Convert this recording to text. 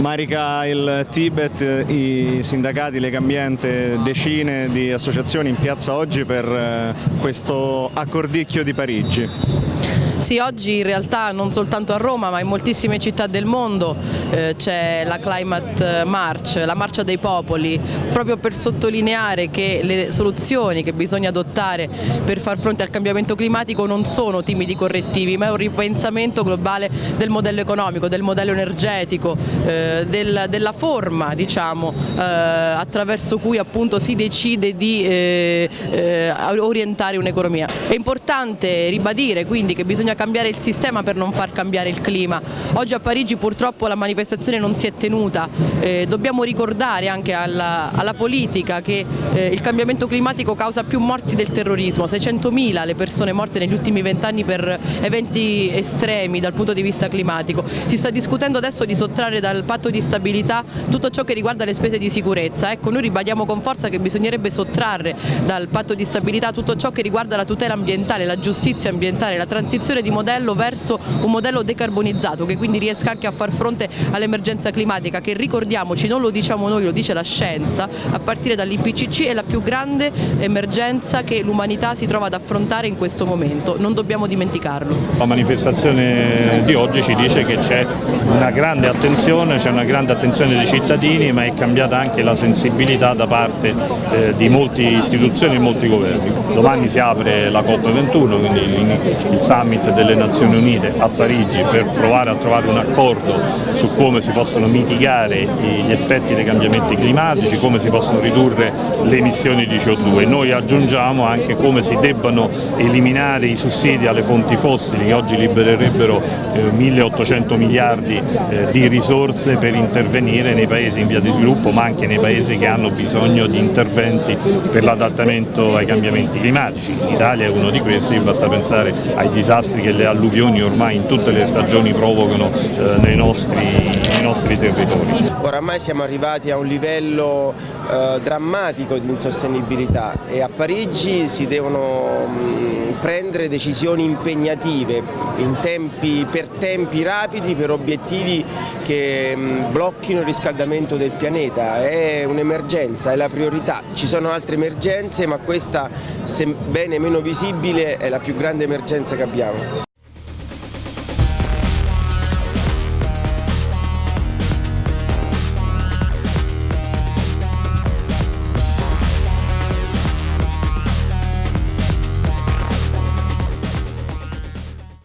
Marica il Tibet, i sindacati, Legambiente, decine di associazioni in piazza oggi per eh, questo accordicchio di Parigi. Sì, oggi in realtà non soltanto a Roma ma in moltissime città del mondo eh, c'è la Climate March, la marcia dei popoli, proprio per sottolineare che le soluzioni che bisogna adottare per far fronte al cambiamento climatico non sono timidi correttivi ma è un ripensamento globale del modello economico, del modello energetico, eh, del, della forma diciamo, eh, attraverso cui appunto si decide di eh, eh, orientare un'economia. È importante ribadire quindi che bisogna bisogna cambiare il sistema per non far cambiare il clima. Oggi a Parigi purtroppo la manifestazione non si è tenuta, eh, dobbiamo ricordare anche alla, alla politica che eh, il cambiamento climatico causa più morti del terrorismo, 600.000 le persone morte negli ultimi vent'anni per eventi estremi dal punto di vista climatico. Si sta discutendo adesso di sottrarre dal patto di stabilità tutto ciò che riguarda le spese di sicurezza. Ecco, noi ribadiamo con forza che bisognerebbe sottrarre dal patto di stabilità tutto ciò che riguarda la tutela ambientale, la giustizia ambientale, la transizione di modello verso un modello decarbonizzato che quindi riesca anche a far fronte all'emergenza climatica che ricordiamoci non lo diciamo noi, lo dice la scienza, a partire dall'IPCC è la più grande emergenza che l'umanità si trova ad affrontare in questo momento, non dobbiamo dimenticarlo. La manifestazione di oggi ci dice che c'è una grande attenzione, c'è una grande attenzione dei cittadini ma è cambiata anche la sensibilità da parte eh, di molte istituzioni e molti governi. Domani si apre la COP21, quindi il summit delle Nazioni Unite a Parigi per provare a trovare un accordo su come si possono mitigare gli effetti dei cambiamenti climatici, come si possono ridurre le emissioni di CO2 e noi aggiungiamo anche come si debbano eliminare i sussidi alle fonti fossili che oggi libererebbero eh, 1800 miliardi eh, di risorse per intervenire nei paesi in via di sviluppo ma anche nei paesi che hanno bisogno di interventi per l'adattamento ai cambiamenti climatici. L'Italia è uno di questi, basta pensare ai disastri che le alluvioni ormai in tutte le stagioni provocano eh, nei, nostri, nei, nostri, territori. Oramai siamo arrivati a un livello eh, drammatico di insostenibilità e a Parigi si devono mh, mm, prendere decisioni impegnative tempi, per tempi rapidi, per obiettivi che mh, mm, blocchino il riscaldamento del pianeta. È un'emergenza, è la priorità. Ci sono altre emergenze ma questa, sebbene meno visibile, è la più grande emergenza che abbiamo.